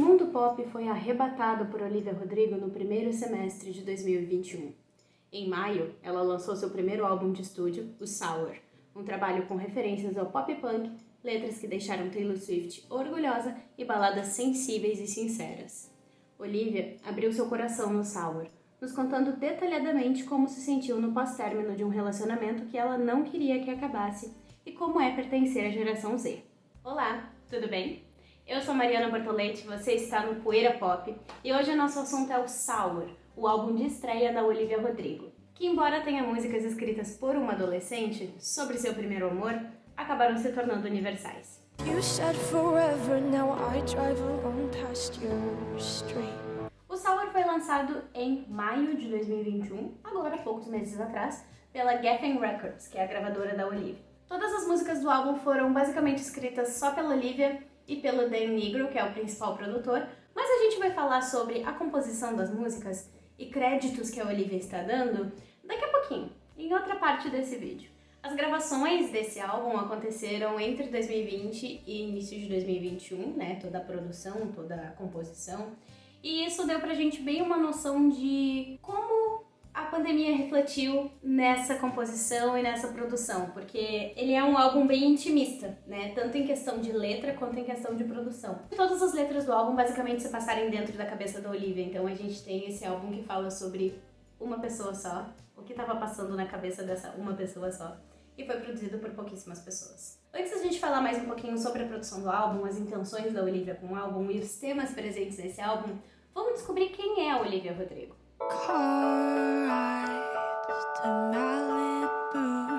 mundo pop foi arrebatado por Olivia Rodrigo no primeiro semestre de 2021. Em maio, ela lançou seu primeiro álbum de estúdio, o Sour, um trabalho com referências ao pop punk, letras que deixaram Taylor Swift orgulhosa e baladas sensíveis e sinceras. Olivia abriu seu coração no Sour, nos contando detalhadamente como se sentiu no pós-término de um relacionamento que ela não queria que acabasse e como é pertencer à geração Z. Olá, tudo bem? Eu sou Mariana Bortoletti, você está no Poeira Pop e hoje o nosso assunto é o Sour, o álbum de estreia da Olivia Rodrigo, que embora tenha músicas escritas por uma adolescente sobre seu primeiro amor, acabaram se tornando universais. O Sour foi lançado em maio de 2021, agora poucos meses atrás, pela Geffen Records, que é a gravadora da Olivia. Todas as músicas do álbum foram basicamente escritas só pela Olivia e pelo Dan Negro, que é o principal produtor, mas a gente vai falar sobre a composição das músicas e créditos que a Olivia está dando daqui a pouquinho, em outra parte desse vídeo. As gravações desse álbum aconteceram entre 2020 e início de 2021, né? Toda a produção, toda a composição. E isso deu pra gente bem uma noção de como pandemia refletiu nessa composição e nessa produção, porque ele é um álbum bem intimista, né? Tanto em questão de letra quanto em questão de produção. Todas as letras do álbum basicamente se passarem dentro da cabeça da Olivia, então a gente tem esse álbum que fala sobre uma pessoa só, o que estava passando na cabeça dessa uma pessoa só, e foi produzido por pouquíssimas pessoas. Antes da gente falar mais um pouquinho sobre a produção do álbum, as intenções da Olivia com o álbum e os temas presentes nesse álbum, vamos descobrir quem é a Olivia Rodrigo.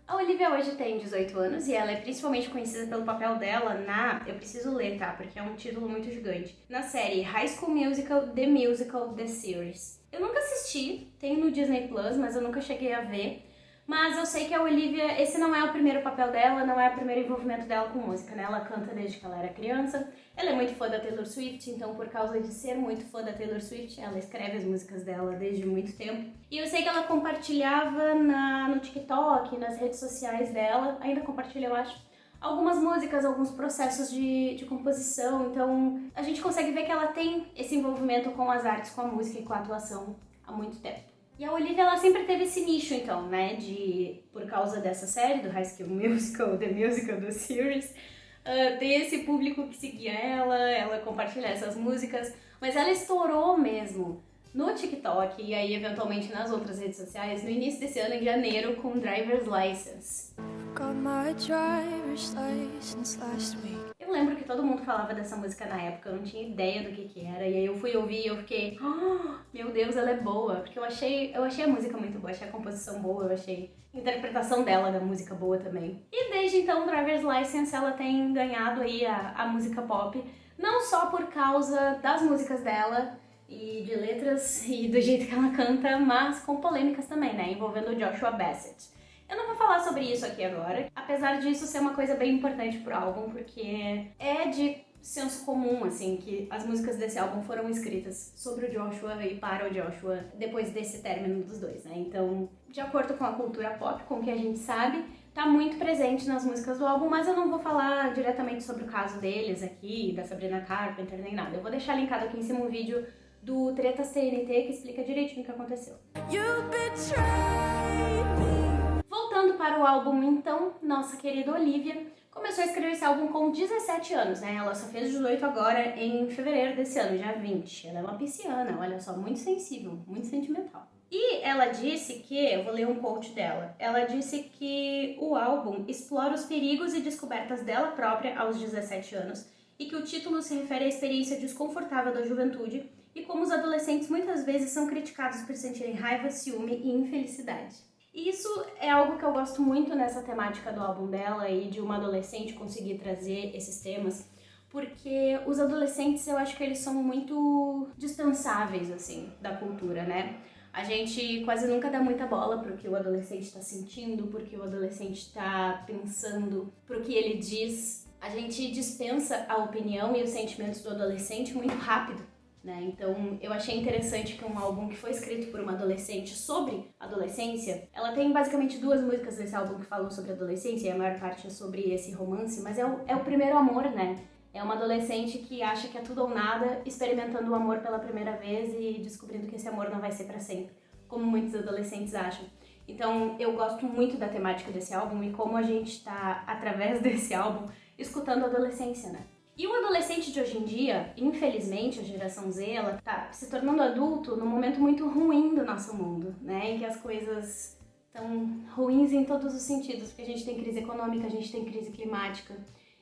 A Olivia hoje tem 18 anos e ela é principalmente conhecida pelo papel dela na. Eu preciso ler, tá? Porque é um título muito gigante. Na série High School Musical The Musical The Series. Eu nunca assisti, tem no Disney Plus, mas eu nunca cheguei a ver. Mas eu sei que a Olivia, esse não é o primeiro papel dela, não é o primeiro envolvimento dela com música, né? Ela canta desde que ela era criança. Ela é muito fã da Taylor Swift, então por causa de ser muito fã da Taylor Swift, ela escreve as músicas dela desde muito tempo. E eu sei que ela compartilhava na, no TikTok, nas redes sociais dela, ainda compartilha, eu acho, algumas músicas, alguns processos de, de composição. Então a gente consegue ver que ela tem esse envolvimento com as artes, com a música e com a atuação há muito tempo. E a Olivia, ela sempre teve esse nicho, então, né, de, por causa dessa série, do High School Musical, The Musical, The Series, uh, esse público que seguia ela, ela compartilhar essas músicas, mas ela estourou mesmo no TikTok e aí eventualmente nas outras redes sociais no início desse ano, em janeiro, com Driver's License. Got my driver's license last week. Lembro que todo mundo falava dessa música na época, eu não tinha ideia do que que era, e aí eu fui ouvir e eu fiquei, oh, meu Deus, ela é boa, porque eu achei, eu achei a música muito boa, achei a composição boa, eu achei a interpretação dela da música boa também. E desde então, Driver's License, ela tem ganhado aí a, a música pop, não só por causa das músicas dela, e de letras e do jeito que ela canta, mas com polêmicas também, né, envolvendo Joshua Bassett. Eu não vou falar sobre isso aqui agora, apesar disso ser uma coisa bem importante pro álbum, porque é de senso comum, assim, que as músicas desse álbum foram escritas sobre o Joshua e para o Joshua depois desse término dos dois, né? Então, de acordo com a cultura pop, com o que a gente sabe, tá muito presente nas músicas do álbum, mas eu não vou falar diretamente sobre o caso deles aqui, da Sabrina Carpenter, nem nada. Eu vou deixar linkado aqui em cima um vídeo do Tretas TNT que explica direitinho o que aconteceu. You para o álbum, então, nossa querida Olivia começou a escrever esse álbum com 17 anos, né? Ela só fez 18 agora em fevereiro desse ano, dia 20. Ela é uma pisciana, olha só, muito sensível, muito sentimental. E ela disse que, eu vou ler um quote dela, ela disse que o álbum explora os perigos e descobertas dela própria aos 17 anos e que o título se refere à experiência desconfortável da juventude e como os adolescentes muitas vezes são criticados por sentirem raiva, ciúme e infelicidade. Isso é algo que eu gosto muito nessa temática do álbum dela e de uma adolescente conseguir trazer esses temas, porque os adolescentes eu acho que eles são muito dispensáveis, assim, da cultura, né? A gente quase nunca dá muita bola pro que o adolescente está sentindo, porque o adolescente está pensando, pro que ele diz. A gente dispensa a opinião e os sentimentos do adolescente muito rápido. Né? Então eu achei interessante que um álbum que foi escrito por uma adolescente sobre adolescência, ela tem basicamente duas músicas desse álbum que falam sobre adolescência e a maior parte é sobre esse romance, mas é o, é o primeiro amor, né? É uma adolescente que acha que é tudo ou nada, experimentando o amor pela primeira vez e descobrindo que esse amor não vai ser para sempre, como muitos adolescentes acham. Então, eu gosto muito da temática desse álbum e como a gente está através desse álbum escutando a adolescência, né? E o adolescente de hoje em dia, infelizmente, a geração Z, ela tá se tornando adulto num momento muito ruim do nosso mundo, né? Em que as coisas estão ruins em todos os sentidos, porque a gente tem crise econômica, a gente tem crise climática.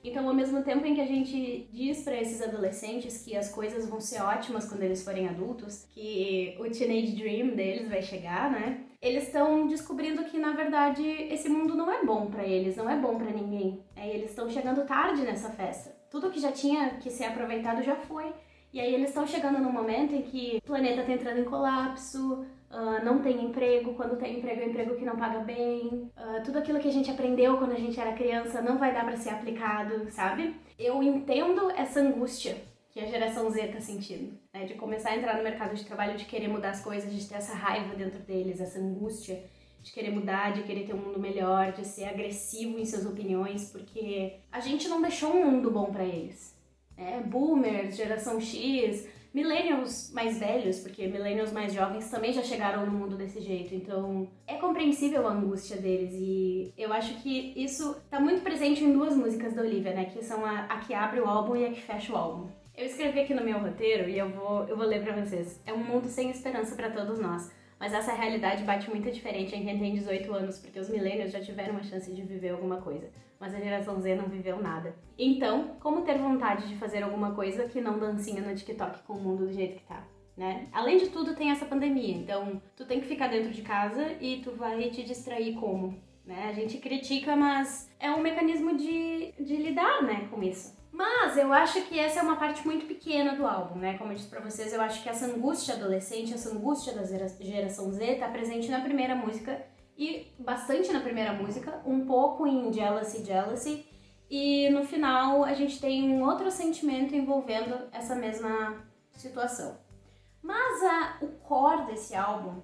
Então, ao mesmo tempo em que a gente diz para esses adolescentes que as coisas vão ser ótimas quando eles forem adultos, que o teenage dream deles vai chegar, né? Eles estão descobrindo que na verdade esse mundo não é bom para eles, não é bom para ninguém. É, eles estão chegando tarde nessa festa. Tudo que já tinha que ser aproveitado já foi. E aí eles estão chegando num momento em que o planeta está entrando em colapso, uh, não tem emprego, quando tem emprego é emprego que não paga bem, uh, tudo aquilo que a gente aprendeu quando a gente era criança não vai dar para ser aplicado, sabe? Eu entendo essa angústia que a geração Z tá sentindo, né? De começar a entrar no mercado de trabalho, de querer mudar as coisas, de ter essa raiva dentro deles, essa angústia de querer mudar, de querer ter um mundo melhor, de ser agressivo em suas opiniões, porque a gente não deixou um mundo bom para eles. Né? Boomers, geração X, millennials mais velhos, porque millennials mais jovens também já chegaram no mundo desse jeito. Então, é compreensível a angústia deles e eu acho que isso tá muito presente em duas músicas da Olivia, né, que são a, a que abre o álbum e a que fecha o álbum. Eu escrevi aqui no meu roteiro e eu vou, eu vou ler para vocês. É um mundo sem esperança para todos nós. Mas essa realidade bate muito diferente em quem tem 18 anos, porque os millennials já tiveram uma chance de viver alguma coisa, mas a geração Z não viveu nada. Então, como ter vontade de fazer alguma coisa que não dancinha no TikTok com o mundo do jeito que tá? Né? Além de tudo, tem essa pandemia, então tu tem que ficar dentro de casa e tu vai te distrair como? Né? A gente critica, mas é um mecanismo de, de lidar né, com isso. Mas eu acho que essa é uma parte muito pequena do álbum, né? Como eu disse pra vocês, eu acho que essa angústia adolescente, essa angústia da geração Z tá presente na primeira música e bastante na primeira música, um pouco em Jealousy, Jealousy, e no final a gente tem um outro sentimento envolvendo essa mesma situação. Mas a, o core desse álbum,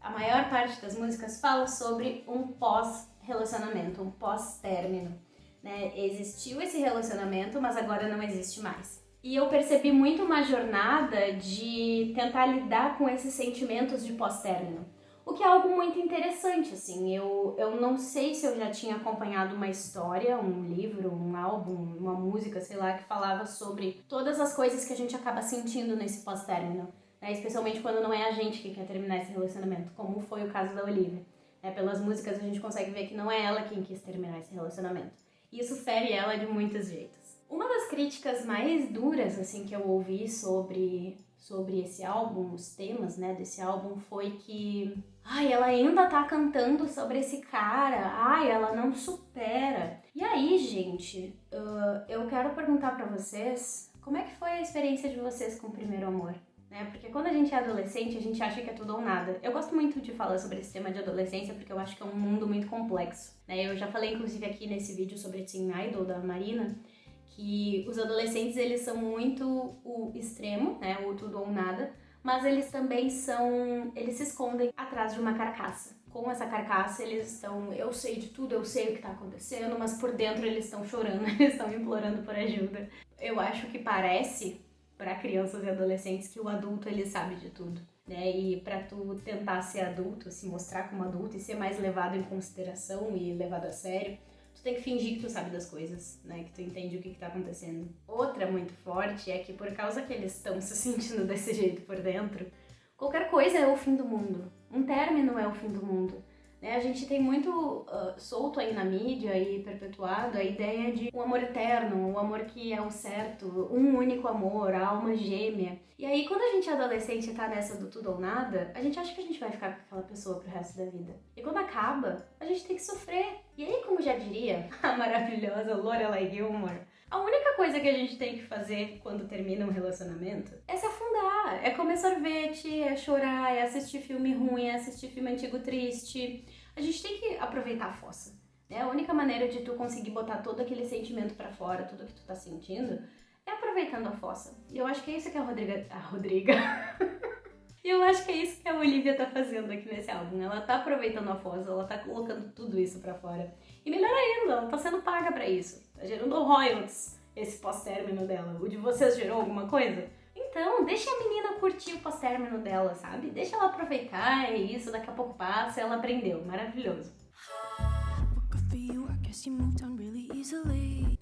a maior parte das músicas fala sobre um pós-relacionamento, um pós-término né? Existiu esse relacionamento, mas agora não existe mais. E eu percebi muito uma jornada de tentar lidar com esses sentimentos de pós-término. O que é algo muito interessante, assim. Eu, eu não sei se eu já tinha acompanhado uma história, um livro, um álbum, uma música, sei lá, que falava sobre todas as coisas que a gente acaba sentindo nesse pós-término. Né? Especialmente quando não é a gente que quer terminar esse relacionamento, como foi o caso da Olivia. É, pelas músicas a gente consegue ver que não é ela quem quis terminar esse relacionamento. E isso fere ela de muitos jeitos. Uma das críticas mais duras assim que eu ouvi sobre sobre esse álbum, os temas, né, desse álbum foi que ai, ela ainda tá cantando sobre esse cara, ai, ela não supera. E aí, gente, uh, eu quero perguntar para vocês, como é que foi a experiência de vocês com o primeiro amor? Né? Porque quando a gente é adolescente, a gente acha que é tudo ou nada. Eu gosto muito de falar sobre esse tema de adolescência porque eu acho que é um mundo muito complexo, né? Eu já falei inclusive aqui nesse vídeo sobre Teen Idol da Marina, que os adolescentes eles são muito o extremo, né? O tudo ou nada, mas eles também são, eles se escondem atrás de uma carcaça. Com essa carcaça, eles estão, eu sei de tudo, eu sei o que tá acontecendo, mas por dentro eles estão chorando, eles estão implorando por ajuda. Eu acho que parece para crianças e adolescentes que o adulto ele sabe de tudo. Né? E para tu tentar ser adulto, se mostrar como adulto e ser mais levado em consideração e levado a sério, tu tem que fingir que tu sabe das coisas, né? Que tu entende o que, que tá acontecendo. Outra muito forte é que por causa que eles estão se sentindo desse jeito por dentro, qualquer coisa é o fim do mundo. Um término é o fim do mundo. Né? A gente tem muito uh, solto aí na mídia e perpetuado a ideia de um amor eterno, um amor que é o certo, um único amor, a alma gêmea. E aí, quando a gente é adolescente e tá nessa do tudo ou nada, a gente acha que a gente vai ficar com aquela pessoa pro resto da vida. E quando acaba, a gente tem que sofrer. E aí, como já diria a maravilhosa Lorelai Gilmore, a única coisa que a gente tem que fazer quando termina um relacionamento é se afundar, é comer sorvete, é chorar, é assistir filme ruim, é assistir filme antigo triste. A gente tem que aproveitar a fossa. Né? A única maneira de tu conseguir botar todo aquele sentimento para fora, tudo que tu tá sentindo, é aproveitando a fossa. E eu acho que é isso que a Rodriga. A Rodriga. E eu acho que é isso que a Olivia tá fazendo aqui nesse álbum. Ela tá aproveitando a fossa, ela tá colocando tudo isso para fora. E melhor ainda, ela tá sendo paga para isso. Tá gerando royalties. esse pós-término dela? O de vocês gerou alguma coisa? Então, deixa a menina curtir o pós-término dela, sabe? Deixa ela aproveitar, é isso, daqui a pouco passa, ela aprendeu. Maravilhoso.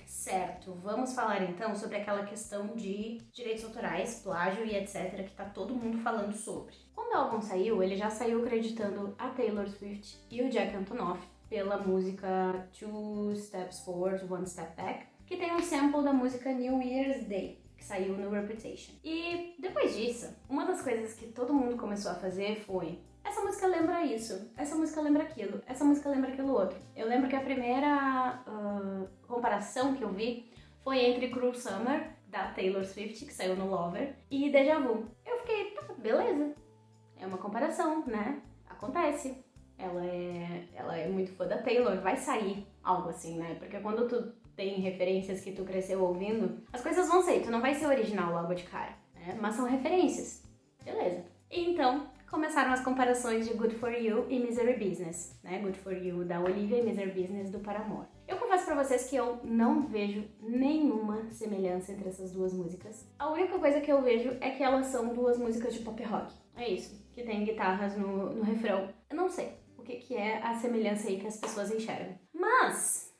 Certo, vamos falar então sobre aquela questão de direitos autorais, plágio e etc, que tá todo mundo falando sobre. Quando o álbum saiu, ele já saiu acreditando a Taylor Swift e o Jack Antonoff pela música Two Steps Forward, One Step Back, que tem um sample da música New Year's Day, que saiu no Reputation. E depois disso, uma das coisas que todo mundo começou a fazer foi essa música lembra isso, essa música lembra aquilo, essa música lembra aquilo outro. Eu lembro que a primeira uh, comparação que eu vi foi entre Cruel Summer, da Taylor Swift, que saiu no Lover, e Deja Vu. Eu fiquei, tá, beleza. É uma comparação, né? Acontece. Ela é, ela é muito fã da Taylor, vai sair algo assim, né? Porque quando tu tem referências que tu cresceu ouvindo, as coisas vão sair, tu não vai ser original logo de cara, né? Mas são referências. Beleza. Então, começaram as comparações de Good For You e Misery Business, né? Good For You da Olivia e Misery Business do Paramore. Eu confesso pra vocês que eu não vejo nenhuma semelhança entre essas duas músicas. A única coisa que eu vejo é que elas são duas músicas de pop rock. É isso, que tem guitarras no, no refrão. Eu não sei o que, que é a semelhança aí que as pessoas enxergam. Mas,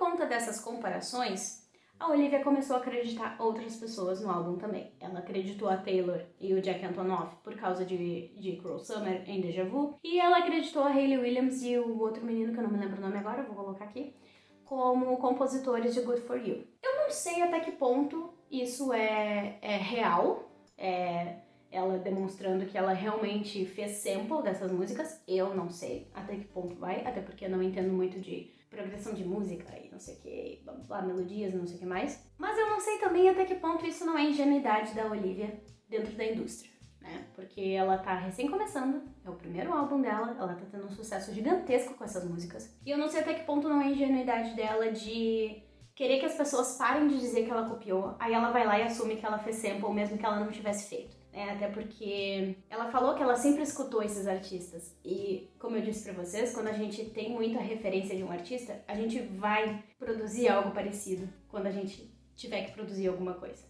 conta dessas comparações, a Olivia começou a acreditar outras pessoas no álbum também. Ela acreditou a Taylor e o Jack Antonoff por causa de, de Cruel Summer em Deja Vu. E ela acreditou a Hayley Williams e o outro menino, que eu não me lembro o nome agora, vou colocar aqui, como compositores de Good For You. Eu não sei até que ponto isso é, é real, é ela demonstrando que ela realmente fez sample dessas músicas. Eu não sei até que ponto vai, até porque eu não entendo muito de progressão de música e não sei o que, blá, blá, melodias, não sei o que mais. Mas eu não sei também até que ponto isso não é ingenuidade da Olivia dentro da indústria, né? Porque ela tá recém começando, é o primeiro álbum dela, ela tá tendo um sucesso gigantesco com essas músicas. E eu não sei até que ponto não é ingenuidade dela de querer que as pessoas parem de dizer que ela copiou, aí ela vai lá e assume que ela fez sample mesmo que ela não tivesse feito. É, até porque ela falou que ela sempre escutou esses artistas. E, como eu disse para vocês, quando a gente tem muita referência de um artista, a gente vai produzir algo parecido quando a gente tiver que produzir alguma coisa.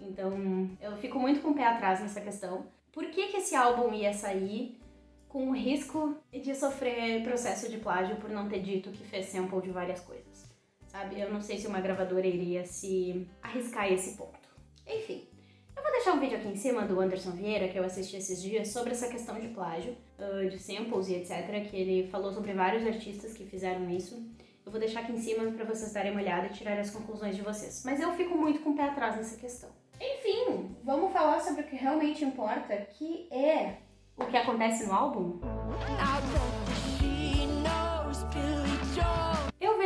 Então, eu fico muito com o pé atrás nessa questão. Por que, que esse álbum ia sair com o risco de sofrer processo de plágio por não ter dito que fez sample de várias coisas? Sabe? Eu não sei se uma gravadora iria se arriscar esse ponto. Enfim, deixar um vídeo aqui em cima do Anderson Vieira, que eu assisti esses dias, sobre essa questão de plágio, uh, de samples e etc, que ele falou sobre vários artistas que fizeram isso. Eu vou deixar aqui em cima para vocês darem uma olhada e tirarem as conclusões de vocês. Mas eu fico muito com o pé atrás nessa questão. Enfim, vamos falar sobre o que realmente importa, que é o que acontece no álbum.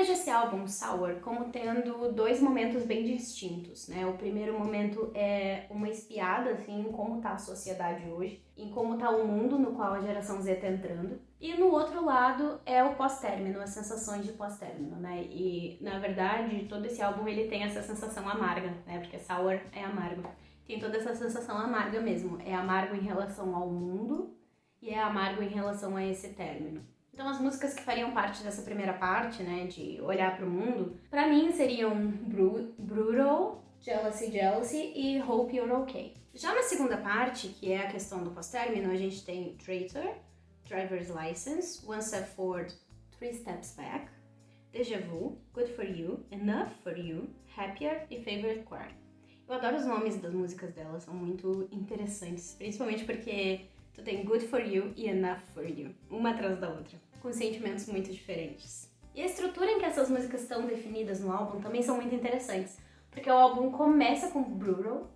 Vejo esse álbum, Sour, como tendo dois momentos bem distintos, né? O primeiro momento é uma espiada, assim, em como tá a sociedade hoje, em como tá o mundo no qual a geração Z tá entrando. E no outro lado é o pós-término, as sensações de pós-término, né? E, na verdade, todo esse álbum, ele tem essa sensação amarga, né? Porque Sour é amargo. Tem toda essa sensação amarga mesmo. É amargo em relação ao mundo e é amargo em relação a esse término. Então as músicas que fariam parte dessa primeira parte, né, de olhar para o mundo, para mim seriam Bru Brutal, Jealousy Jealousy e Hope You're Okay. Já na segunda parte, que é a questão do pós-término, a gente tem Traitor, Driver's License, One Step Forward, Three Steps Back, Deja Vu, Good For You, Enough For You, Happier e Favorite Crime. Eu adoro os nomes das músicas delas, são muito interessantes, principalmente porque tu tem Good For You e Enough For You, uma atrás da outra com sentimentos muito diferentes. E a estrutura em que essas músicas estão definidas no álbum também são muito interessantes, porque o álbum começa com Brutal,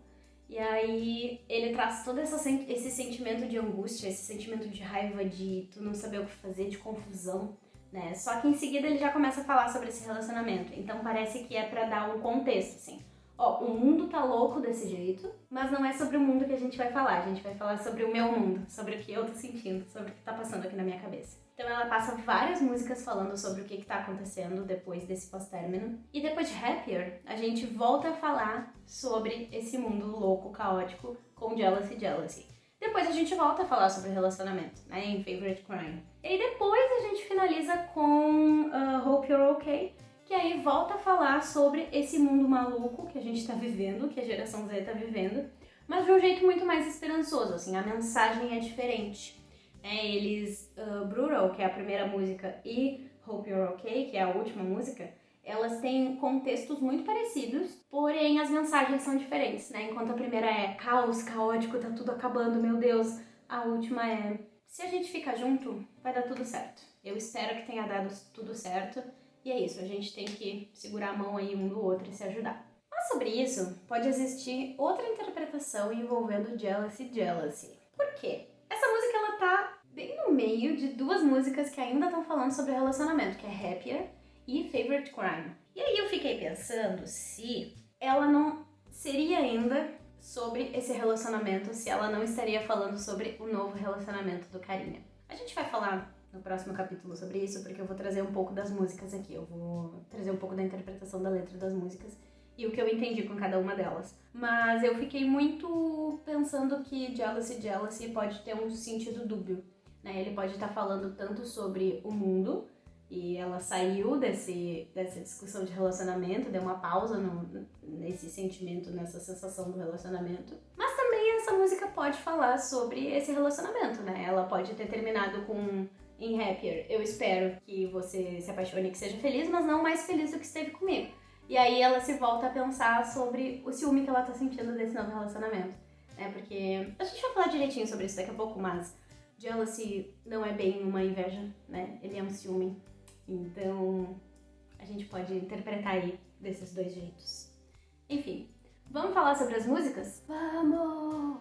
e aí ele traz todo esse sentimento de angústia, esse sentimento de raiva, de tu não saber o que fazer, de confusão, né? Só que em seguida ele já começa a falar sobre esse relacionamento, então parece que é para dar um contexto, assim. Ó, o mundo tá louco desse jeito, mas não é sobre o mundo que a gente vai falar, a gente vai falar sobre o meu mundo, sobre o que eu tô sentindo, sobre o que tá passando aqui na minha cabeça. Então ela passa várias músicas falando sobre o que está acontecendo depois desse pós-término. E depois de Happier, a gente volta a falar sobre esse mundo louco, caótico, com Jealousy Jealousy. Depois a gente volta a falar sobre relacionamento, né, em Favorite Crime. E depois a gente finaliza com uh, Hope You're Okay, que aí volta a falar sobre esse mundo maluco que a gente tá vivendo, que a geração Z tá vivendo, mas de um jeito muito mais esperançoso, assim, a mensagem é diferente. É, eles, uh, Brutal, que é a primeira música, e Hope You're Okay, que é a última música, elas têm contextos muito parecidos, porém as mensagens são diferentes, né? Enquanto a primeira é caos, caótico, tá tudo acabando, meu Deus, a última é se a gente ficar junto, vai dar tudo certo. Eu espero que tenha dado tudo certo. E é isso, a gente tem que segurar a mão aí um do outro e se ajudar. Mas sobre isso, pode existir outra interpretação envolvendo Jealousy Jealousy. Por quê? Essa música ela tá bem no meio de duas músicas que ainda estão falando sobre relacionamento, que é Happier e Favorite Crime. E aí eu fiquei pensando se ela não seria ainda sobre esse relacionamento, se ela não estaria falando sobre o novo relacionamento do Carinha. A gente vai falar no próximo capítulo sobre isso, porque eu vou trazer um pouco das músicas aqui, eu vou trazer um pouco da interpretação da letra das músicas e o que eu entendi com cada uma delas. Mas eu fiquei muito pensando que Jealousy Jealousy pode ter um sentido dúbio. Né? Ele pode estar falando tanto sobre o mundo, e ela saiu desse, dessa discussão de relacionamento, deu uma pausa no, nesse sentimento, nessa sensação do relacionamento. Mas também essa música pode falar sobre esse relacionamento, né? Ela pode ter terminado com em Happier, eu espero que você se apaixone e que seja feliz, mas não mais feliz do que esteve comigo. E aí ela se volta a pensar sobre o ciúme que ela tá sentindo desse novo relacionamento. Né? Porque a gente vai falar direitinho sobre isso daqui a pouco, mas jealousy não é bem uma inveja, né? Ele é um ciúme. Então a gente pode interpretar aí desses dois jeitos. Enfim, vamos falar sobre as músicas? Vamos!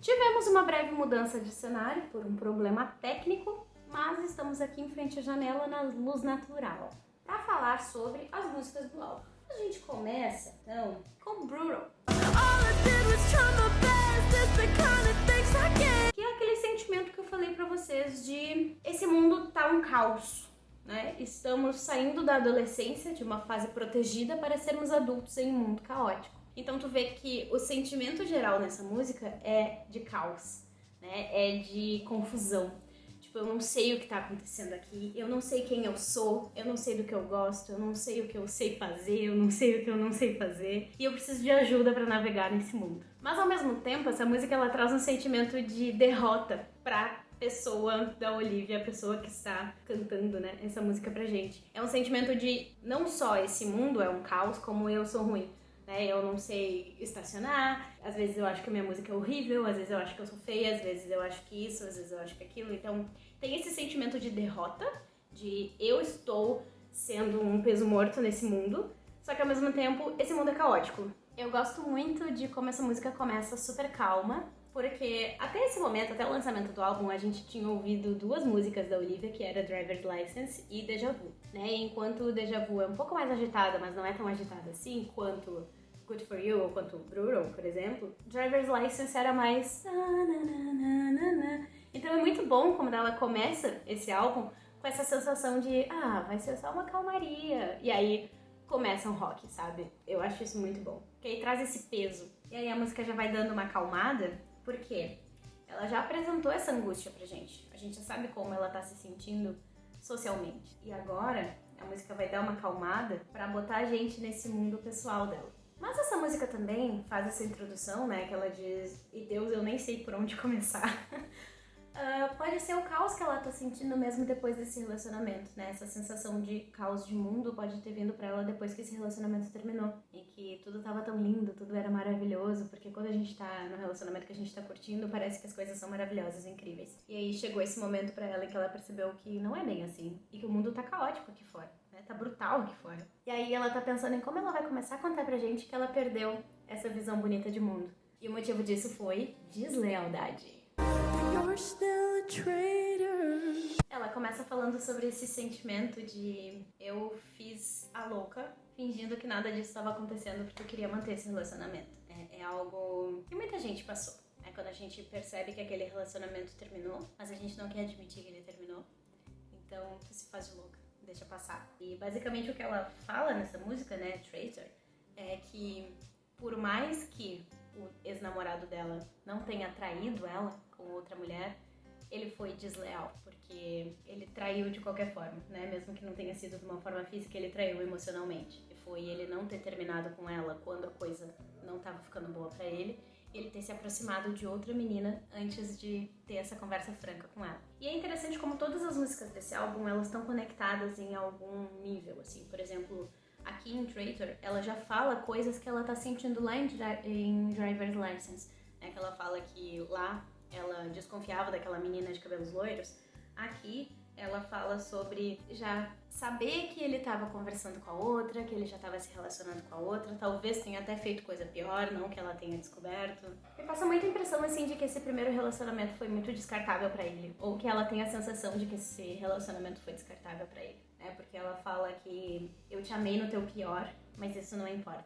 Tivemos uma breve mudança de cenário por um problema técnico, mas estamos aqui em frente à janela na luz natural para falar sobre as músicas do álbum. A gente começa então com Brutal. Que é aquele sentimento que eu falei para vocês de esse mundo tá um caos. Né? Estamos saindo da adolescência, de uma fase protegida, para sermos adultos em um mundo caótico. Então tu vê que o sentimento geral nessa música é de caos, né? É de confusão. Tipo, eu não sei o que tá acontecendo aqui, eu não sei quem eu sou, eu não sei do que eu gosto, eu não sei o que eu sei fazer, eu não sei o que eu não sei fazer, e eu preciso de ajuda para navegar nesse mundo. Mas ao mesmo tempo, essa música ela traz um sentimento de derrota pra pessoa da Olivia, a pessoa que está cantando, né, essa música pra gente. É um sentimento de não só esse mundo é um caos, como eu sou ruim né? Eu não sei estacionar, às vezes eu acho que a minha música é horrível, às vezes eu acho que eu sou feia, às vezes eu acho que isso, às vezes eu acho que aquilo. Então, tem esse sentimento de derrota, de eu estou sendo um peso morto nesse mundo, só que ao mesmo tempo esse mundo é caótico. Eu gosto muito de como essa música começa super calma, porque até esse momento, até o lançamento do álbum, a gente tinha ouvido duas músicas da Olivia, que era Driver's License e Deja Vu, né? Enquanto Deja Vu é um pouco mais agitada, mas não é tão agitada assim quanto Good For You ou quanto Brutal, por exemplo, Driver's License era mais... Então é muito bom quando ela começa esse álbum com essa sensação de, ah, vai ser só uma calmaria. E aí começa um rock, sabe? Eu acho isso muito bom. Porque aí traz esse peso. E aí a música já vai dando uma acalmada, porque ela já apresentou essa angústia pra gente. A gente já sabe como ela tá se sentindo socialmente. E agora a música vai dar uma acalmada para botar a gente nesse mundo pessoal dela. Mas essa música também faz essa introdução, né? Que ela diz: E Deus, eu nem sei por onde começar. uh, pode ser o caos que ela tá sentindo mesmo depois desse relacionamento, né? Essa sensação de caos de mundo pode ter vindo para ela depois que esse relacionamento terminou. E que tudo tava tão lindo, tudo era maravilhoso, porque quando a gente tá no relacionamento que a gente tá curtindo, parece que as coisas são maravilhosas, incríveis. E aí chegou esse momento para ela em que ela percebeu que não é bem assim e que o mundo tá caótico aqui fora né? Tá brutal aqui fora. E aí ela tá pensando em como ela vai começar a contar pra gente que ela perdeu essa visão bonita de mundo. E o motivo disso foi deslealdade. Ela começa falando sobre esse sentimento de eu fiz a louca, fingindo que nada disso estava acontecendo porque eu queria manter esse relacionamento. É, é algo que muita gente passou. É quando a gente percebe que aquele relacionamento terminou, mas a gente não quer admitir que ele terminou. Então tu se faz de louca deixa passar. E basicamente o que ela fala nessa música, né, Traitor, é que por mais que o ex-namorado dela não tenha traído ela com outra mulher, ele foi desleal, porque ele traiu de qualquer forma, né? Mesmo que não tenha sido de uma forma física, ele traiu emocionalmente. E foi ele não ter terminado com ela quando a coisa não estava ficando boa para ele ele ter se aproximado de outra menina antes de ter essa conversa franca com ela. E é interessante como todas as músicas desse álbum, elas estão conectadas em algum nível, assim. Por exemplo, aqui em Traitor, ela já fala coisas que ela tá sentindo lá em, Driver's License, né? Que ela fala que lá ela desconfiava daquela menina de cabelos loiros. Aqui ela fala sobre já saber que ele estava conversando com a outra, que ele já estava se relacionando com a outra, talvez tenha até feito coisa pior, não que ela tenha descoberto. Me passa muita impressão assim de que esse primeiro relacionamento foi muito descartável para ele, ou que ela tem a sensação de que esse relacionamento foi descartável para ele, né? Porque ela fala que eu te amei no teu pior, mas isso não importa,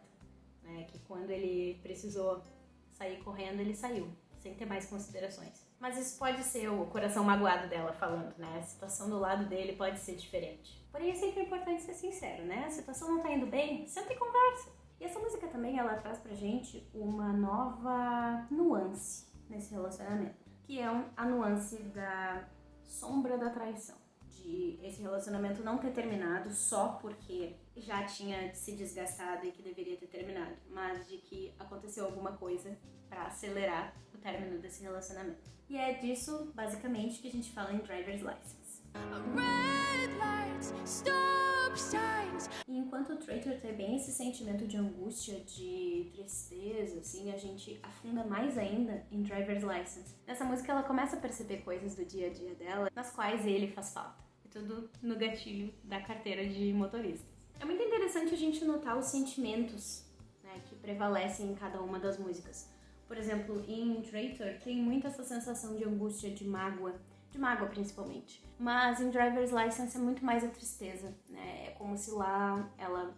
né? Que quando ele precisou sair correndo, ele saiu, sem ter mais considerações. Mas isso pode ser o coração magoado dela falando, né? A situação do lado dele pode ser diferente. Porém, é sempre importante ser sincero, né? A situação não tá indo bem, senta e conversa. E essa música também, ela traz pra gente uma nova nuance nesse relacionamento. Que é a nuance da sombra da traição de esse relacionamento não ter terminado só porque já tinha se desgastado e que deveria ter terminado, mas de que aconteceu alguma coisa para acelerar término desse relacionamento. E é disso, basicamente, que a gente fala em Driver's License. E enquanto o Traitor tem bem esse sentimento de angústia, de tristeza, assim, a gente afunda mais ainda em Driver's License. Nessa música ela começa a perceber coisas do dia a dia dela, nas quais ele faz falta tudo no gatilho da carteira de motorista. É muito interessante a gente notar os sentimentos né, que prevalecem em cada uma das músicas. Por exemplo, em Traitor tem muito essa sensação de angústia, de mágoa, de mágoa principalmente. Mas em Driver's License é muito mais a tristeza, né? É como se lá ela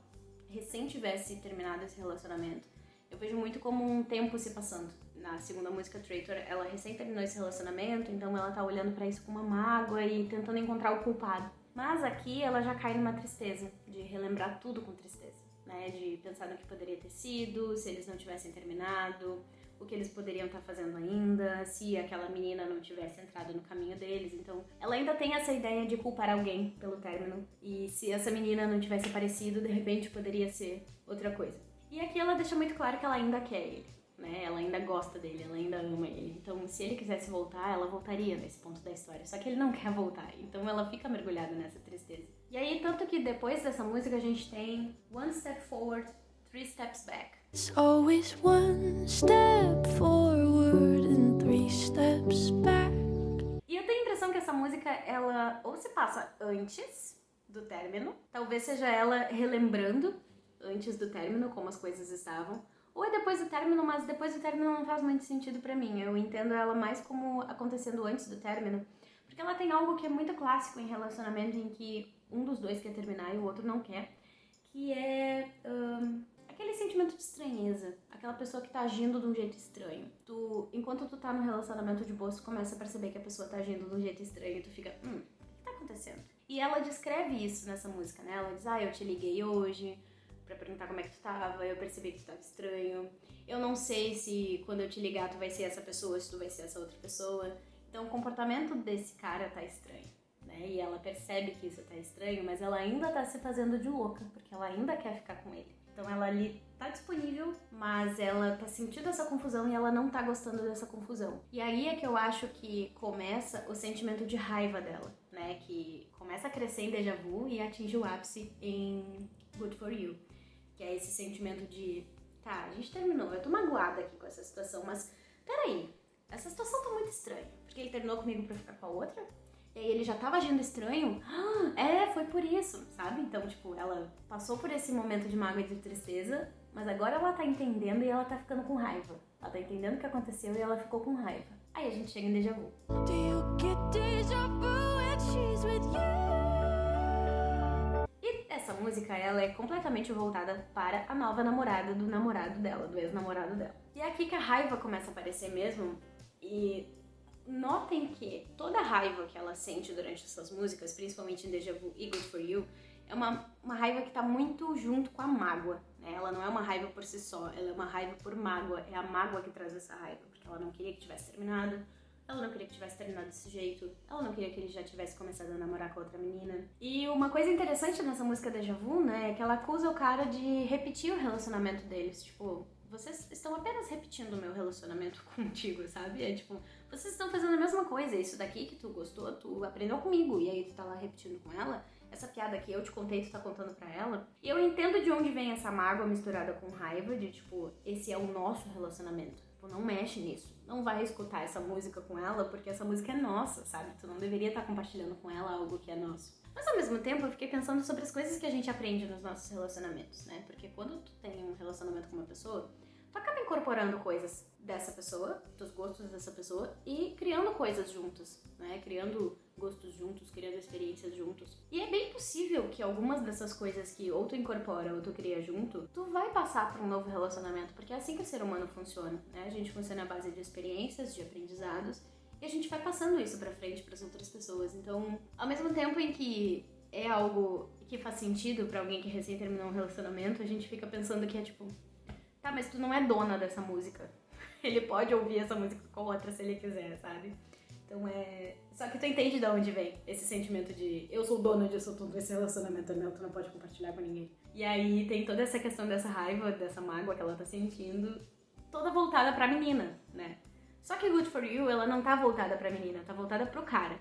recém tivesse terminado esse relacionamento. Eu vejo muito como um tempo se passando na segunda música Traitor, ela recém terminou esse relacionamento, então ela tá olhando para isso com uma mágoa e tentando encontrar o culpado. Mas aqui ela já cai numa tristeza, de relembrar tudo com tristeza, né? De pensar no que poderia ter sido, se eles não tivessem terminado, o que eles poderiam estar tá fazendo ainda, se aquela menina não tivesse entrado no caminho deles. Então, ela ainda tem essa ideia de culpar alguém pelo término. E se essa menina não tivesse aparecido, de repente poderia ser outra coisa. E aqui ela deixa muito claro que ela ainda quer ele né? Ela ainda gosta dele, ela ainda ama ele. Então, se ele quisesse voltar, ela voltaria nesse ponto da história. Só que ele não quer voltar, então ela fica mergulhada nessa tristeza. E aí, tanto que depois dessa música a gente tem One Step Forward, Three Steps Back. It's always one step forward and three steps back. E eu tenho a impressão que essa música, ela ou se passa antes do término, talvez seja ela relembrando antes do término como as coisas estavam, ou é depois do término, mas depois do término não faz muito sentido para mim. Eu entendo ela mais como acontecendo antes do término, porque ela tem algo que é muito clássico em relacionamento em que um dos dois quer terminar e o outro não quer, que é um, aquele sentimento de estranheza, aquela pessoa que tá agindo de um jeito estranho. Tu, enquanto tu tá no relacionamento de boa, tu começa a perceber que a pessoa tá agindo de um jeito estranho e tu fica, hum, o que tá acontecendo? E ela descreve isso nessa música, né? Ela diz, ah, eu te liguei hoje, para perguntar como é que tu tava, eu percebi que tu tava estranho. Eu não sei se quando eu te ligar tu vai ser essa pessoa, se tu vai ser essa outra pessoa. Então o comportamento desse cara tá estranho, né? E ela percebe que isso tá estranho, mas ela ainda tá se fazendo de louca, porque ela ainda quer ficar com ele. Então ela ali tá disponível, mas ela tá sentindo essa confusão e ela não tá gostando dessa confusão. E aí é que eu acho que começa o sentimento de raiva dela, né? Que começa a crescer em déjà vu e atinge o ápice em Good for You que é esse sentimento de, tá, a gente terminou, eu tô magoada aqui com essa situação, mas peraí, essa situação tá muito estranha, porque ele terminou comigo pra ficar com a outra, e aí ele já tava agindo estranho, ah, é, foi por isso, sabe? Então, tipo, ela passou por esse momento de mágoa e de tristeza, mas agora ela tá entendendo e ela tá ficando com raiva. Ela tá entendendo o que aconteceu e ela ficou com raiva. Aí a gente chega em déjà vu. Do you get déjà vu when she's with you? essa música ela é completamente voltada para a nova namorada do namorado dela, do ex-namorado dela. E é aqui que a raiva começa a aparecer mesmo. E notem que toda a raiva que ela sente durante essas músicas, principalmente em Deja Vu e Good For You, é uma, uma raiva que tá muito junto com a mágoa. Né? Ela não é uma raiva por si só, ela é uma raiva por mágoa. É a mágoa que traz essa raiva, porque ela não queria que tivesse terminado, ela não queria que tivesse terminado desse jeito, ela não queria que ele já tivesse começado a namorar com outra menina. E uma coisa interessante nessa música Deja Vu, né, é que ela acusa o cara de repetir o relacionamento deles. Tipo, vocês estão apenas repetindo o meu relacionamento contigo, sabe? É tipo, vocês estão fazendo a mesma coisa, isso daqui que tu gostou, tu aprendeu comigo, e aí tu tá lá repetindo com ela. Essa piada que eu te contei, tu tá contando pra ela. E eu entendo de onde vem essa mágoa misturada com raiva, de tipo, esse é o nosso relacionamento. Tipo, não mexe nisso. Não vai escutar essa música com ela, porque essa música é nossa, sabe? Tu não deveria estar tá compartilhando com ela algo que é nosso. Mas ao mesmo tempo eu fiquei pensando sobre as coisas que a gente aprende nos nossos relacionamentos, né? Porque quando tu tem um relacionamento com uma pessoa, tu acaba incorporando coisas dessa pessoa, dos gostos dessa pessoa e criando coisas juntos, né? Criando gostos juntos, criando experiências juntos. E é bem possível que algumas dessas coisas que ou tu incorpora ou tu cria junto, tu vai passar para um novo relacionamento, porque é assim que o ser humano funciona, né? A gente funciona à base de experiências, de aprendizados, e a gente vai passando isso para frente para as outras pessoas. Então, ao mesmo tempo em que é algo que faz sentido para alguém que recém terminou um relacionamento, a gente fica pensando que é tipo, Tá, mas tu não é dona dessa música. Ele pode ouvir essa música com outra se ele quiser, sabe? Então é. Só que tu entende de onde vem esse sentimento de eu sou dona disso tudo, esse relacionamento é meu, tu não pode compartilhar com ninguém. E aí tem toda essa questão dessa raiva, dessa mágoa que ela tá sentindo, toda voltada pra menina, né? Só que Good For You, ela não tá voltada pra menina, tá voltada pro cara.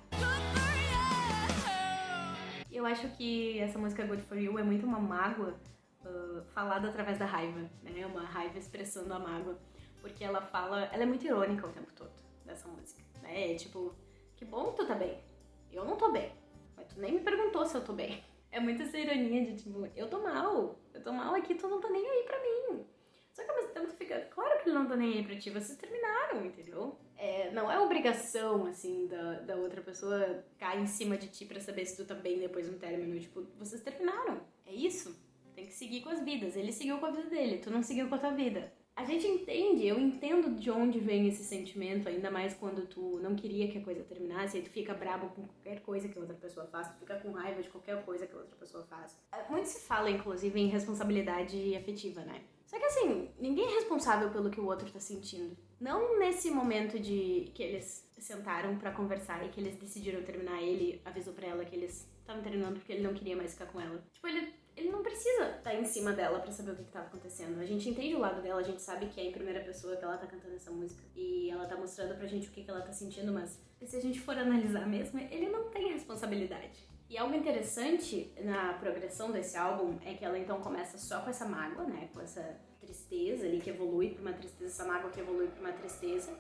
Eu acho que essa música Good For You é muito uma mágoa uh, falado através da raiva, né? Uma raiva expressando a mágoa. Porque ela fala. Ela é muito irônica o tempo todo dessa música, né? É tipo, que bom que tu tá bem. Eu não tô bem. Mas tu nem me perguntou se eu tô bem. É muito essa ironia de tipo, eu tô mal. Eu tô mal aqui, tu não tá nem aí pra mim. Só que ao mesmo tempo tu fica, claro que ele não tá nem aí pra ti, vocês terminaram, entendeu? É, não é obrigação, assim, da, da outra pessoa cair em cima de ti pra saber se tu tá bem depois de um término. Tipo, vocês terminaram. É isso. Tem que seguir com as vidas. Ele seguiu com a vida dele, tu não seguiu com a tua vida. A gente entende, eu entendo de onde vem esse sentimento, ainda mais quando tu não queria que a coisa terminasse, e tu fica brabo com qualquer coisa que a outra pessoa faz, tu fica com raiva de qualquer coisa que a outra pessoa faz. É, muito se fala, inclusive, em responsabilidade afetiva, né? Só que assim, ninguém é responsável pelo que o outro tá sentindo. Não nesse momento de que eles sentaram para conversar e que eles decidiram terminar, ele avisou para ela que eles estavam terminando porque ele não queria mais ficar com ela. Tipo, ele ele não precisa estar tá em cima dela para saber o que, estava acontecendo. A gente entende o lado dela, a gente sabe que é em primeira pessoa que ela tá cantando essa música. E ela tá mostrando pra gente o que, que ela tá sentindo, mas se a gente for analisar mesmo, ele não tem responsabilidade. E algo interessante na progressão desse álbum é que ela então começa só com essa mágoa, né? Com essa tristeza ali que evolui pra uma tristeza, essa mágoa que evolui pra uma tristeza.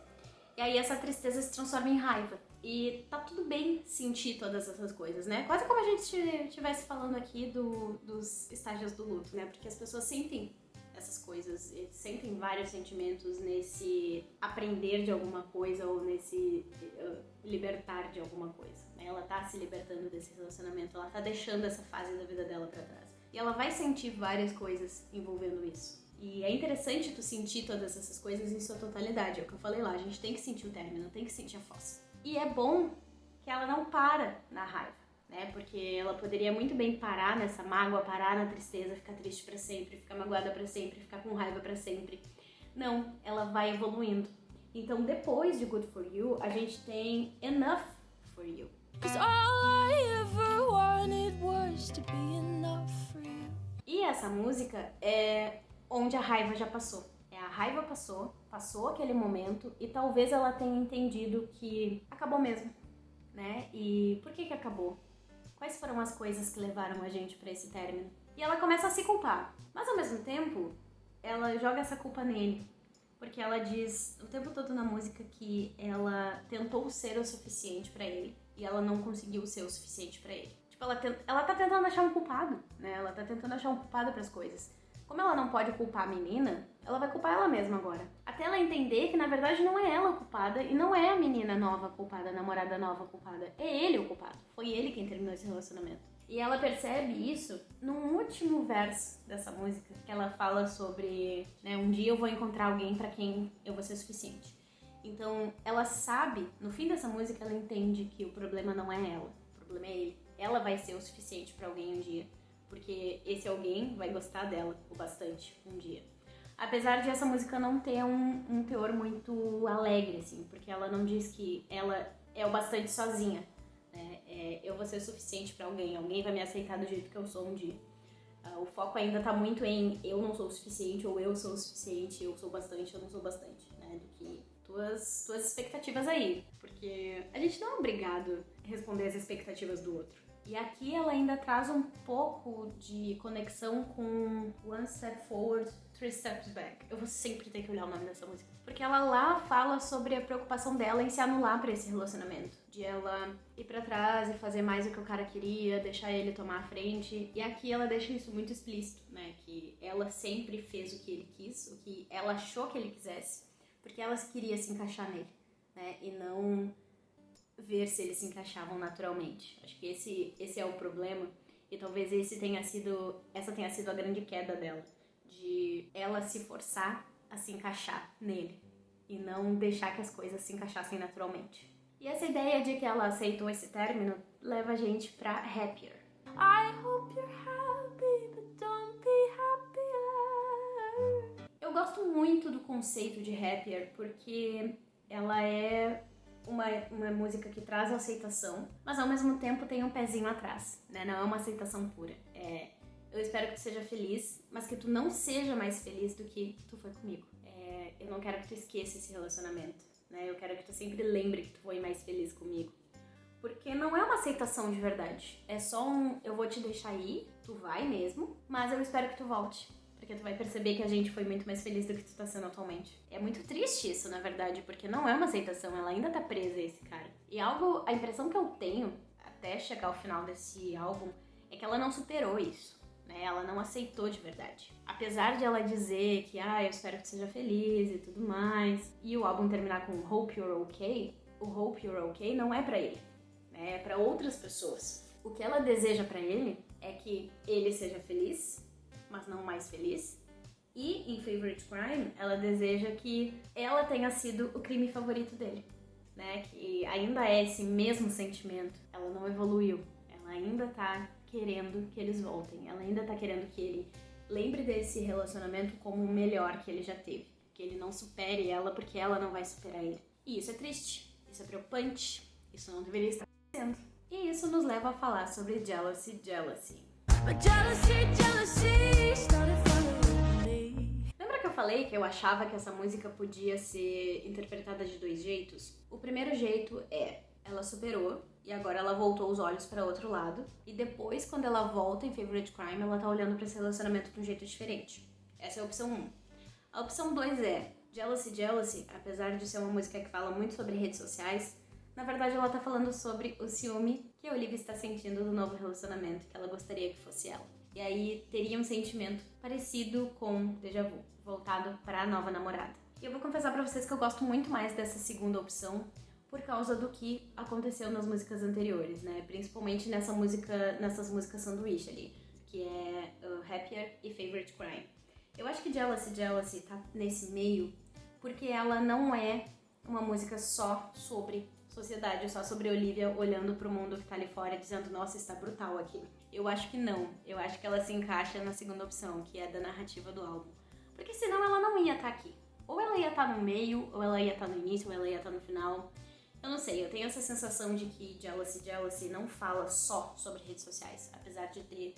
E aí essa tristeza se transforma em raiva. E tá tudo bem sentir todas essas coisas, né? Quase como a gente estivesse falando aqui do, dos estágios do luto, né? Porque as pessoas sentem essas coisas, sentem vários sentimentos nesse aprender de alguma coisa ou nesse uh, libertar de alguma coisa. Né? Ela tá se libertando desse relacionamento, ela tá deixando essa fase da vida dela para trás. E ela vai sentir várias coisas envolvendo isso. E é interessante tu sentir todas essas coisas em sua totalidade. É o que eu falei lá, a gente tem que sentir o término, tem que sentir a fossa. E é bom que ela não para na raiva, né? Porque ela poderia muito bem parar nessa mágoa, parar na tristeza, ficar triste para sempre, ficar magoada para sempre, ficar com raiva para sempre. Não, ela vai evoluindo. Então, depois de Good For You, a gente tem Enough For You. E essa música é onde a raiva já passou. Raiva passou, passou aquele momento e talvez ela tenha entendido que acabou mesmo, né? E por que que acabou? Quais foram as coisas que levaram a gente para esse término? E ela começa a se culpar, mas ao mesmo tempo ela joga essa culpa nele, porque ela diz o tempo todo na música que ela tentou ser o suficiente para ele e ela não conseguiu ser o suficiente para ele. Tipo, ela, ela tá tentando achar um culpado, né? Ela tá tentando achar um culpado para as coisas. Como ela não pode culpar a menina, ela vai culpar ela mesma agora. Até ela entender que na verdade não é ela culpada e não é a menina nova culpada, a namorada nova culpada. É ele o culpado. Foi ele quem terminou esse relacionamento. E ela percebe isso no último verso dessa música, que ela fala sobre, né, um dia eu vou encontrar alguém para quem eu vou ser suficiente. Então, ela sabe, no fim dessa música, ela entende que o problema não é ela, o problema é ele. Ela vai ser o suficiente para alguém um dia porque esse alguém vai gostar dela o bastante um dia. Apesar de essa música não ter um, um teor muito alegre, assim, porque ela não diz que ela é o bastante sozinha. Né? É, eu vou ser o suficiente para alguém, alguém vai me aceitar do jeito que eu sou um dia. Uh, o foco ainda tá muito em eu não sou o suficiente ou eu sou o suficiente, eu sou bastante, eu não sou bastante, né? Do que tuas, tuas expectativas aí. Porque a gente não é obrigado a responder as expectativas do outro. E aqui ela ainda traz um pouco de conexão com One Step Forward, Three Steps Back. Eu vou sempre ter que olhar o nome dessa música. Porque ela lá fala sobre a preocupação dela em se anular para esse relacionamento. De ela ir para trás e fazer mais o que o cara queria, deixar ele tomar a frente. E aqui ela deixa isso muito explícito, né? Que ela sempre fez o que ele quis, o que ela achou que ele quisesse, porque ela queria se encaixar nele, né? E não ver se eles se encaixavam naturalmente. Acho que esse, esse é o problema e talvez esse tenha sido, essa tenha sido a grande queda dela, de ela se forçar a se encaixar nele e não deixar que as coisas se encaixassem naturalmente. E essa ideia de que ela aceitou esse término leva a gente para happier. I hope you're happy, but don't be happier. Eu gosto muito do conceito de happier porque ela é uma, uma música que traz aceitação, mas ao mesmo tempo tem um pezinho atrás, né? Não é uma aceitação pura. É, eu espero que tu seja feliz, mas que tu não seja mais feliz do que tu foi comigo. É, eu não quero que tu esqueça esse relacionamento, né? Eu quero que tu sempre lembre que tu foi mais feliz comigo. Porque não é uma aceitação de verdade. É só um eu vou te deixar ir, tu vai mesmo, mas eu espero que tu volte porque tu vai perceber que a gente foi muito mais feliz do que tu tá sendo atualmente. É muito triste isso, na verdade, porque não é uma aceitação, ela ainda tá presa a esse cara. E algo, a impressão que eu tenho até chegar ao final desse álbum é que ela não superou isso. Né? Ela não aceitou de verdade. Apesar de ela dizer que, ah, eu espero que seja feliz e tudo mais, e o álbum terminar com Hope You're Okay, o Hope You're Okay não é para ele, né? é para outras pessoas. O que ela deseja para ele é que ele seja feliz mas não mais feliz. E em Favorite Crime, ela deseja que ela tenha sido o crime favorito dele, né? Que ainda é esse mesmo sentimento. Ela não evoluiu. Ela ainda tá querendo que eles voltem. Ela ainda tá querendo que ele lembre desse relacionamento como o melhor que ele já teve. Que ele não supere ela porque ela não vai superar ele. E isso é triste. Isso é preocupante. Isso não deveria estar acontecendo. E isso nos leva a falar sobre jealousy, jealousy. Lembra que eu falei que eu achava que essa música podia ser interpretada de dois jeitos? O primeiro jeito é ela superou e agora ela voltou os olhos para outro lado. E depois, quando ela volta em Favorite Crime, ela tá olhando para esse relacionamento de um jeito diferente. Essa é a opção 1. A opção 2 é Jealousy Jealousy, apesar de ser uma música que fala muito sobre redes sociais, na verdade, ela tá falando sobre o ciúme que a Olivia está sentindo do novo relacionamento, que ela gostaria que fosse ela. E aí teria um sentimento parecido com déjà vu, voltado para a nova namorada. E eu vou confessar para vocês que eu gosto muito mais dessa segunda opção por causa do que aconteceu nas músicas anteriores, né? Principalmente nessa música, nessas músicas sanduíche ali, que é uh, Happier e Favorite Crime. Eu acho que Jealousy Jealousy tá nesse meio porque ela não é uma música só sobre sociedade só sobre Olivia olhando pro mundo que tá ali fora dizendo, nossa, está brutal aqui. Eu acho que não. Eu acho que ela se encaixa na segunda opção, que é da narrativa do álbum. Porque senão ela não ia estar tá aqui. Ou ela ia estar tá no meio, ou ela ia estar tá no início, ou ela ia estar tá no final. Eu não sei, eu tenho essa sensação de que Jealousy Jealousy não fala só sobre redes sociais, apesar de ter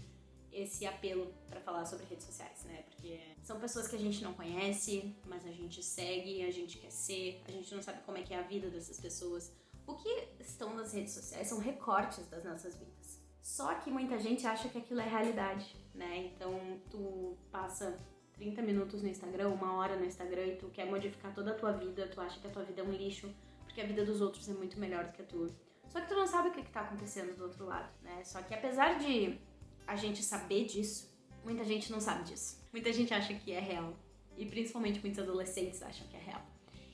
esse apelo para falar sobre redes sociais, né? Porque são pessoas que a gente não conhece, mas a gente segue, a gente quer ser, a gente não sabe como é que é a vida dessas pessoas. O que estão nas redes sociais são recortes das nossas vidas. Só que muita gente acha que aquilo é realidade, né? Então tu passa 30 minutos no Instagram, uma hora no Instagram e tu quer modificar toda a tua vida, tu acha que a tua vida é um lixo, porque a vida dos outros é muito melhor do que a tua. Só que tu não sabe o que, está acontecendo do outro lado, né? Só que apesar de a gente saber disso, muita gente não sabe disso. Muita gente acha que é real. E principalmente muitos adolescentes acham que é real.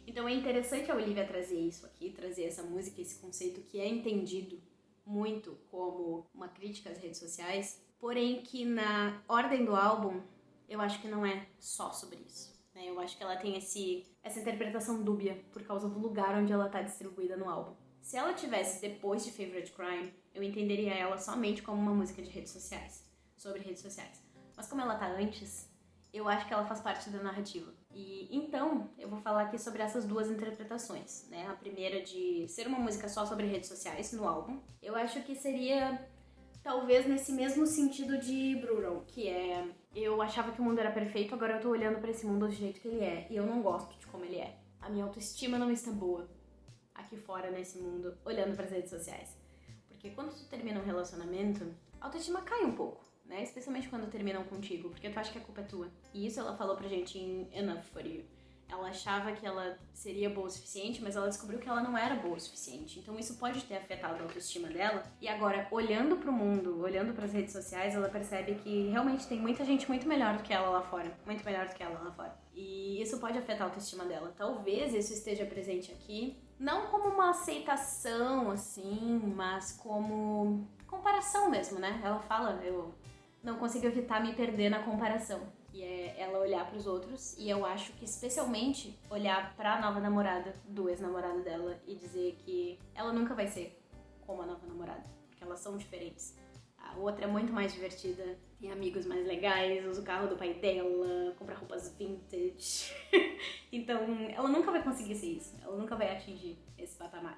Então é interessante a Olivia trazer isso aqui, trazer essa música, esse conceito que é entendido muito como uma crítica às redes sociais, porém que na ordem do álbum eu acho que não é só sobre isso. Né? Eu acho que ela tem esse, essa interpretação dúbia por causa do lugar onde ela está distribuída no álbum. Se ela tivesse depois de Favorite Crime, eu entenderia ela somente como uma música de redes sociais, sobre redes sociais. Mas como ela tá antes, Eu acho que ela faz parte da narrativa. E então, eu vou falar aqui sobre essas duas interpretações, né? A primeira de ser uma música só sobre redes sociais no álbum. Eu acho que seria talvez nesse mesmo sentido de Brutal, que é eu achava que o mundo era perfeito, agora eu tô olhando para esse mundo do jeito que ele é e eu não gosto de como ele é. A minha autoestima não está boa aqui fora nesse mundo, olhando para as redes sociais. Porque quando tu termina um relacionamento, a autoestima cai um pouco, né? Especialmente quando terminam contigo, porque tu acha que a culpa é tua. E isso ela falou pra gente em Enough for You ela achava que ela seria boa o suficiente, mas ela descobriu que ela não era boa o suficiente. Então isso pode ter afetado a autoestima dela. E agora, olhando para o mundo, olhando para as redes sociais, ela percebe que realmente tem muita gente muito melhor do que ela lá fora, muito melhor do que ela lá fora. E isso pode afetar a autoestima dela. Talvez isso esteja presente aqui, não como uma aceitação assim, mas como comparação mesmo, né? Ela fala, eu não consigo evitar me perder na comparação que é ela olhar para os outros e eu acho que especialmente olhar para a nova namorada do ex-namorado dela e dizer que ela nunca vai ser como a nova namorada, porque elas são diferentes. A outra é muito mais divertida, tem amigos mais legais, usa o carro do pai dela, compra roupas vintage. então, ela nunca vai conseguir ser isso, ela nunca vai atingir esse patamar.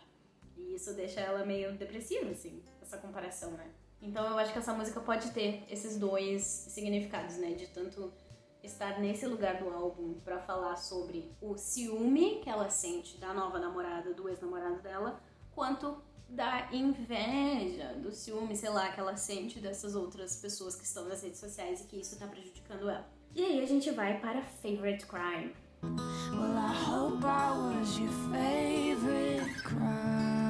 E isso deixa ela meio depressiva, assim, essa comparação, né? Então eu acho que essa música pode ter esses dois significados, né? De tanto estar nesse lugar do álbum para falar sobre o ciúme que ela sente da nova namorada, do ex-namorado dela, quanto da inveja, do ciúme, sei lá, que ela sente dessas outras pessoas que estão nas redes sociais e que isso tá prejudicando ela. E aí a gente vai para Favorite Crime. Well, I hope I was your favorite crime.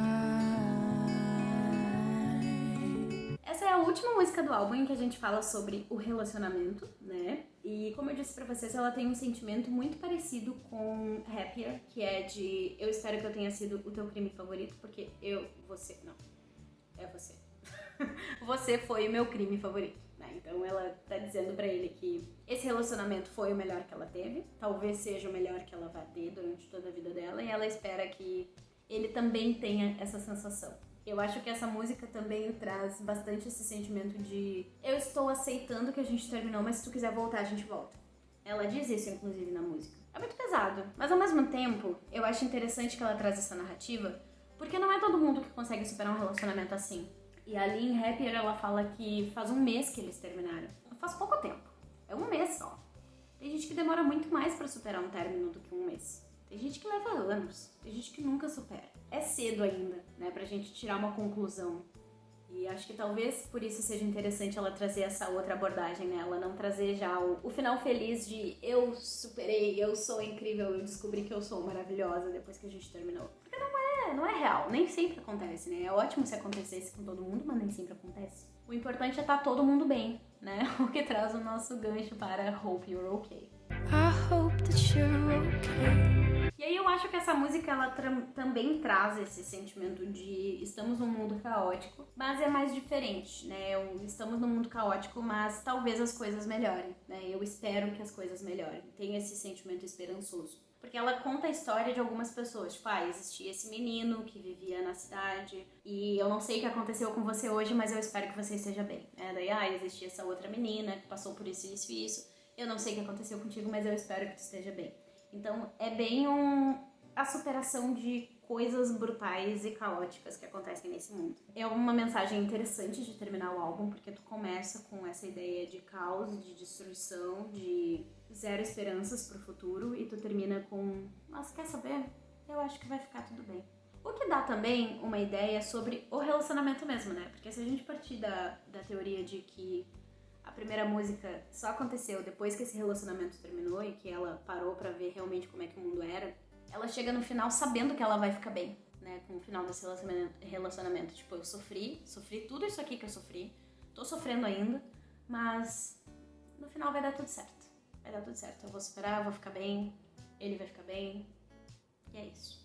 Última música do álbum em que a gente fala sobre o relacionamento, né? E como eu disse pra vocês, ela tem um sentimento muito parecido com Happier, que é de eu espero que eu tenha sido o teu crime favorito, porque eu, você, não, é você. você foi o meu crime favorito. Né? Então ela tá dizendo para ele que esse relacionamento foi o melhor que ela teve, talvez seja o melhor que ela vai ter durante toda a vida dela, e ela espera que ele também tenha essa sensação. Eu acho que essa música também traz bastante esse sentimento de eu estou aceitando que a gente terminou, mas se tu quiser voltar, a gente volta. Ela diz isso, inclusive, na música. É muito pesado, mas ao mesmo tempo, eu acho interessante que ela traz essa narrativa, porque não é todo mundo que consegue superar um relacionamento assim. E ali em Happier ela fala que faz um mês que eles terminaram. Faz pouco tempo. É um mês só. Tem gente que demora muito mais para superar um término do que um mês. Tem gente que leva anos. Tem gente que nunca supera é cedo ainda, né, pra gente tirar uma conclusão. E acho que talvez por isso seja interessante ela trazer essa outra abordagem, né? Ela não trazer já o, o, final feliz de eu superei, eu sou incrível, eu descobri que eu sou maravilhosa depois que a gente terminou. Porque não é, não é real, nem sempre acontece, né? É ótimo se acontecesse com todo mundo, mas nem sempre acontece. O importante é estar tá todo mundo bem, né? O que traz o nosso gancho para Hope You're Okay. I hope that you're okay. E eu acho que essa música ela também traz esse sentimento de estamos num mundo caótico, mas é mais diferente, né? Estamos num mundo caótico, mas talvez as coisas melhorem, né? Eu espero que as coisas melhorem. Tem esse sentimento esperançoso. Porque ela conta a história de algumas pessoas. Tipo, ah, existia esse menino que vivia na cidade e eu não sei o que aconteceu com você hoje, mas eu espero que você esteja bem. É, daí, ah, existia essa outra menina que passou por isso, isso e isso. Eu não sei o que aconteceu contigo, mas eu espero que tu esteja bem. Então é bem um, a superação de coisas brutais e caóticas que acontecem nesse mundo. É uma mensagem interessante de terminar o álbum, porque tu começa com essa ideia de caos, de destruição, de zero esperanças pro futuro, e tu termina com, mas quer saber? Eu acho que vai ficar tudo bem. O que dá também uma ideia sobre o relacionamento mesmo, né? Porque se a gente partir da, da teoria de que a primeira música só aconteceu depois que esse relacionamento terminou e que ela parou para ver realmente como é que o mundo era, ela chega no final sabendo que ela vai ficar bem, né? Com o final desse relacionamento. Tipo, eu sofri, sofri tudo isso aqui que eu sofri, tô sofrendo ainda, mas no final vai dar tudo certo. Vai dar tudo certo. Eu vou superar, eu vou ficar bem, ele vai ficar bem. E é isso.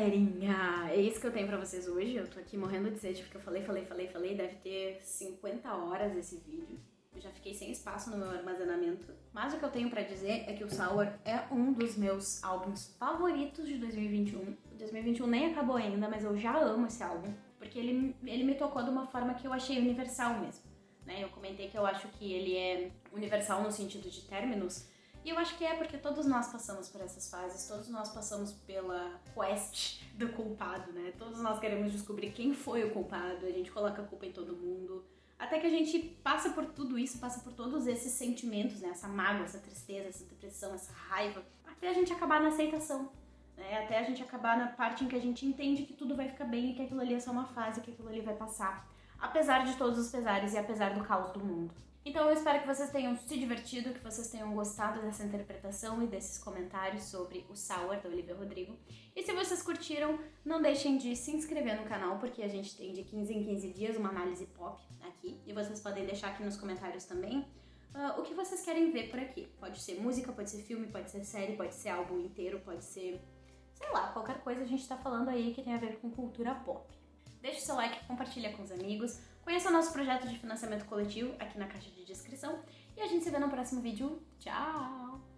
Galerinha! É isso que eu tenho pra vocês hoje. Eu tô aqui morrendo de sede porque eu falei, falei, falei, falei. Deve ter 50 horas esse vídeo. Eu já fiquei sem espaço no meu armazenamento. Mas o que eu tenho pra dizer é que o Sour é um dos meus álbuns favoritos de 2021. O 2021 nem acabou ainda, mas eu já amo esse álbum. porque ele, ele me tocou de uma forma que eu achei universal mesmo. Né? Eu comentei que eu acho que ele é universal no sentido de términos, e eu acho que é porque todos nós passamos por essas fases, todos nós passamos pela quest do culpado, né? Todos nós queremos descobrir quem foi o culpado, a gente coloca a culpa em todo mundo. Até que a gente passa por tudo isso, passa por todos esses sentimentos, né? Essa mágoa, essa tristeza, essa depressão, essa raiva, até a gente acabar na aceitação. Né? Até a gente acabar na parte em que a gente entende que tudo vai ficar bem e que aquilo ali é só uma fase, que aquilo ali vai passar. Apesar de todos os pesares e apesar do caos do mundo. Então eu espero que vocês tenham se divertido, que vocês tenham gostado dessa interpretação e desses comentários sobre o Sour da Olivia Rodrigo. E se vocês curtiram, não deixem de se inscrever no canal, porque a gente tem de 15 em 15 dias uma análise pop aqui. E vocês podem deixar aqui nos comentários também uh, o que vocês querem ver por aqui. Pode ser música, pode ser filme, pode ser série, pode ser álbum inteiro, pode ser, sei lá, qualquer coisa a gente tá falando aí que tem a ver com cultura pop. Deixe seu like, compartilha com os amigos, conheça o nosso projeto de financiamento coletivo aqui na caixa de descrição e a gente se vê no próximo vídeo. Tchau!